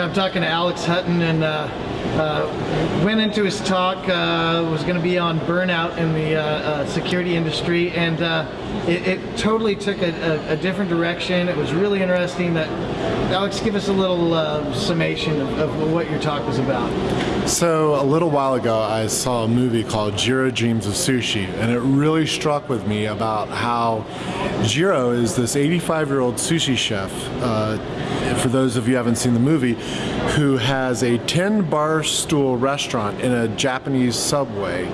Yeah, I'm talking to Alex Hutton and uh, uh, went into his talk, uh, was going to be on burnout in the uh, uh, security industry and uh, it, it, totally took a, a, a, different direction. It was really interesting that, Alex, give us a little uh, summation of, of what your talk was about. So a little while ago I saw a movie called Jiro Dreams of Sushi and it really struck with me about how Jiro is this 85 year old sushi chef uh, for those of you who haven't seen the movie, who has a 10 bar stool restaurant in a Japanese subway.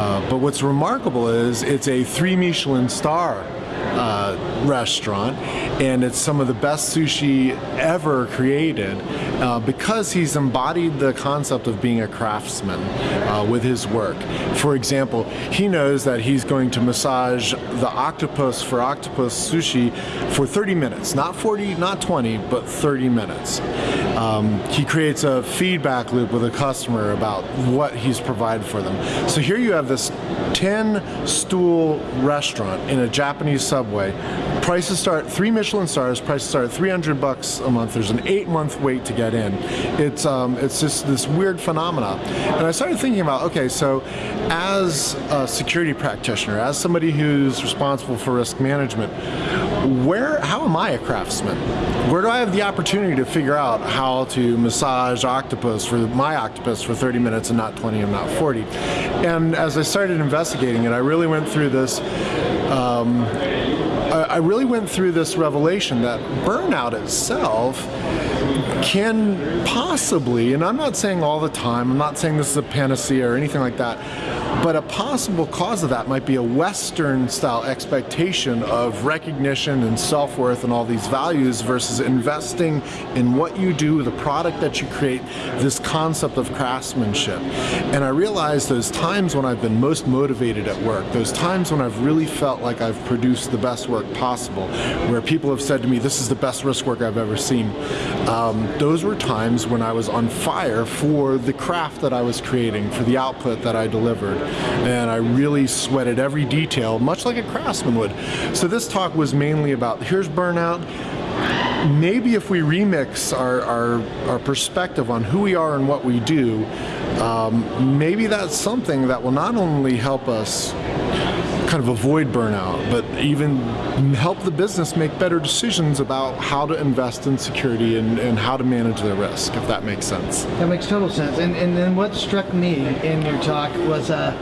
Uh, but what's remarkable is it's a three Michelin star uh, restaurant and it's some of the best sushi ever created uh, because he's embodied the concept of being a craftsman uh, with his work. For example, he knows that he's going to massage the octopus for octopus sushi for 30 minutes, not 40, not 20, but 30 minutes. Um, he creates a feedback loop with a customer about what he's provided for them. So here you have this 10 stool restaurant in a Japanese subway. Prices start, three Michelin stars, prices start at 300 bucks a month. There's an eight month wait to get in. It's, um, it's just this weird phenomena. And I started thinking about, okay, so as a security practitioner, as somebody who's responsible for risk management, where, how am I a craftsman? Where do I have the opportunity to figure out how to massage octopus for my octopus for 30 minutes and not 20 and not 40? And as I started investigating it, I really went through this um, I really went through this revelation that burnout itself can possibly, and I'm not saying all the time, I'm not saying this is a panacea or anything like that, but a possible cause of that might be a Western style expectation of recognition and self-worth and all these values versus investing in what you do, the product that you create, this concept of craftsmanship. And I realized those times when I've been most motivated at work, those times when I've really felt like I've produced the best work possible, where people have said to me, this is the best risk work I've ever seen. Um, those were times when I was on fire for the craft that I was creating, for the output that I delivered. And I really sweated every detail, much like a craftsman would. So this talk was mainly about, here's burnout, maybe if we remix our, our, our, perspective on who we are and what we do, um, maybe that's something that will not only help us kind of avoid burnout, but even help the business make better decisions about how to invest in security and, and how to manage their risk, if that makes sense. That makes total sense. And, and then what struck me in your talk was uh,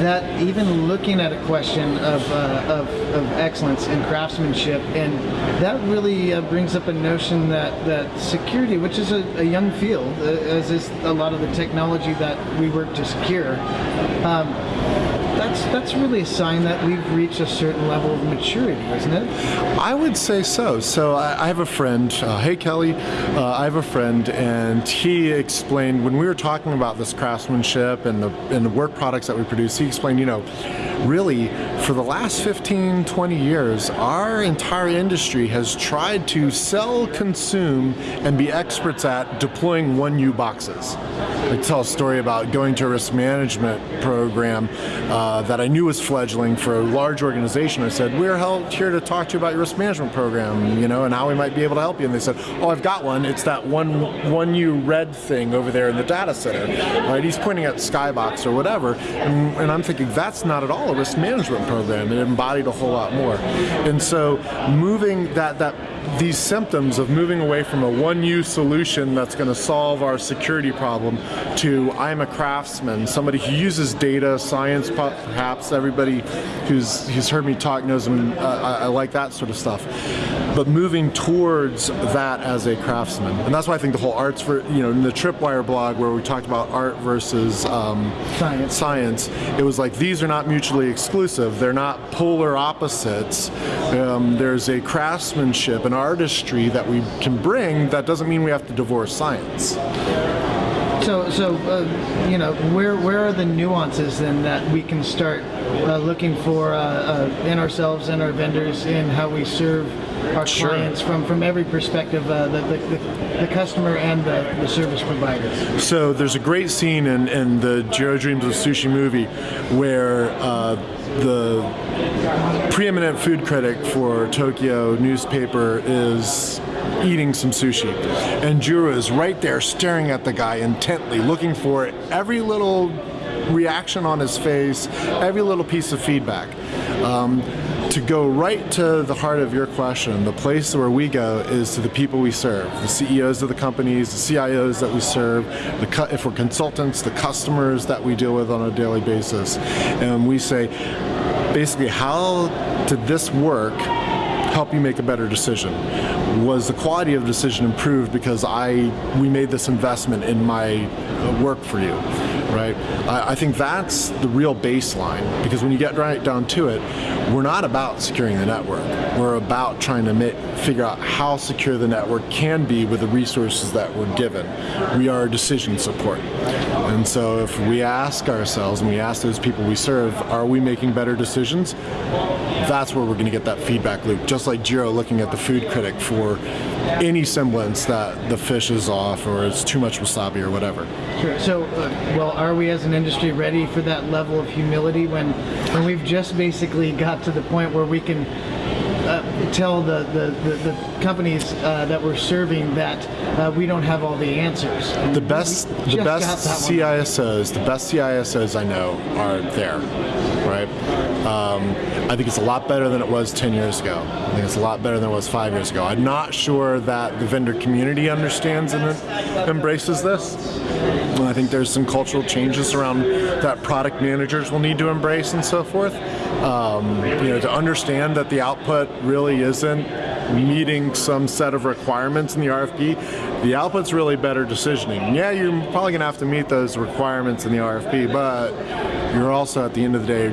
that even looking at a question of, uh, of, of, excellence in craftsmanship, and that really uh, brings up a notion that, that security, which is a, a young field, uh, as is a lot of the technology that we work to secure, um, that's that's really a sign that we've reached a certain level of maturity, isn't it? I would say so. So I, I have a friend. Uh, hey, Kelly. Uh, I have a friend, and he explained when we were talking about this craftsmanship and the and the work products that we produce. He explained, you know, really for the last 15, 20 years, our entire industry has tried to sell, consume, and be experts at deploying 1U boxes. I tell a story about going to a risk management program uh, Uh, that I knew was fledgling for a large organization. I said, we're here to talk to you about your risk management program, you know, and how we might be able to help you. And they said, oh, I've got one. It's that one 1U red thing over there in the data center. Right? He's pointing at Skybox or whatever. And, and I'm thinking, that's not at all a risk management program. It embodied a whole lot more. And so moving that, that these symptoms of moving away from a 1U solution that's going to solve our security problem to I'm a craftsman, somebody who uses data, science perhaps, everybody who's, who's heard me talk knows I'm, uh, I, I like that sort of stuff but moving towards that as a craftsman. And that's why I think the whole arts, for you know, in the Tripwire blog where we talked about art versus um, science. science, it was like these are not mutually exclusive. They're not polar opposites. Um, there's a craftsmanship, an artistry that we can bring that doesn't mean we have to divorce science. So, so uh, you know, where where are the nuances then that we can start uh, looking for uh, uh, in ourselves and our vendors in how we serve our Sure. clients from from every perspective, uh, the, the, the, the customer and the, the service provider. So there's a great scene in, in the Jiro Dreams of Sushi movie where uh, the preeminent food critic for Tokyo newspaper is eating some sushi. And Jiro is right there staring at the guy intently, looking for every little reaction on his face, every little piece of feedback. Um, to go right to the heart of your question, the place where we go is to the people we serve, the CEOs of the companies, the CIOs that we serve, the if we're consultants, the customers that we deal with on a daily basis. And we say, basically, how did this work help you make a better decision? Was the quality of the decision improved because I we made this investment in my uh, work for you? Right? I, think that's the real baseline because when you get right down to it, we're not about securing the network. We're about trying to ma- figure out how secure the network can be with the resources that we're given. We are decision support. And so if we ask ourselves and we ask those people we serve, are we making better decisions? That's where we're going to get that feedback loop. Just like Jiro looking at the food critic for any semblance that the fish is off or it's too much wasabi or whatever. Sure. So, uh, well, are we as an industry ready for that level of humility when, when we've just basically got to the point where we can uh, tell the, the, the, the companies uh, that we're serving that uh, we don't have all the answers? The best, the best got that one. CISOs, the best CISOs I know are there, right? Um, I think it's a lot better than it was 10 years ago. I think it's a lot better than it was five years ago. I'm not sure that the vendor community understands and embraces this. I think there's some cultural changes around that product managers will need to embrace and so forth. Um, you know, to understand that the output really isn't meeting some set of requirements in the RFP, the output's really better decisioning. Yeah, you're probably going to have to meet those requirements in the RFP, but you're also at the end of the day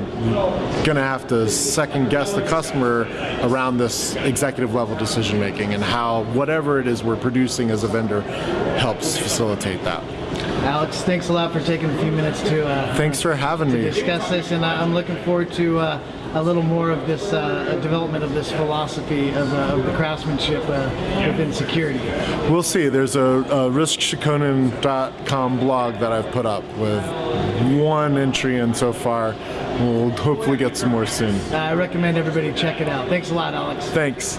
going to have to second guess the customer around this executive level decision making and how whatever it is we're producing as a vendor helps facilitate that. Alex, thanks a lot for taking a few minutes to uh, Thanks for having me. discuss this, and I'm looking forward to uh, a little more of this uh, development of this philosophy of, uh, of the craftsmanship uh, within security. We'll see. There's a, a riskshokunin.com blog that I've put up with one entry in so far. We'll hopefully get some more soon. I recommend everybody check it out. Thanks a lot, Alex. Thanks.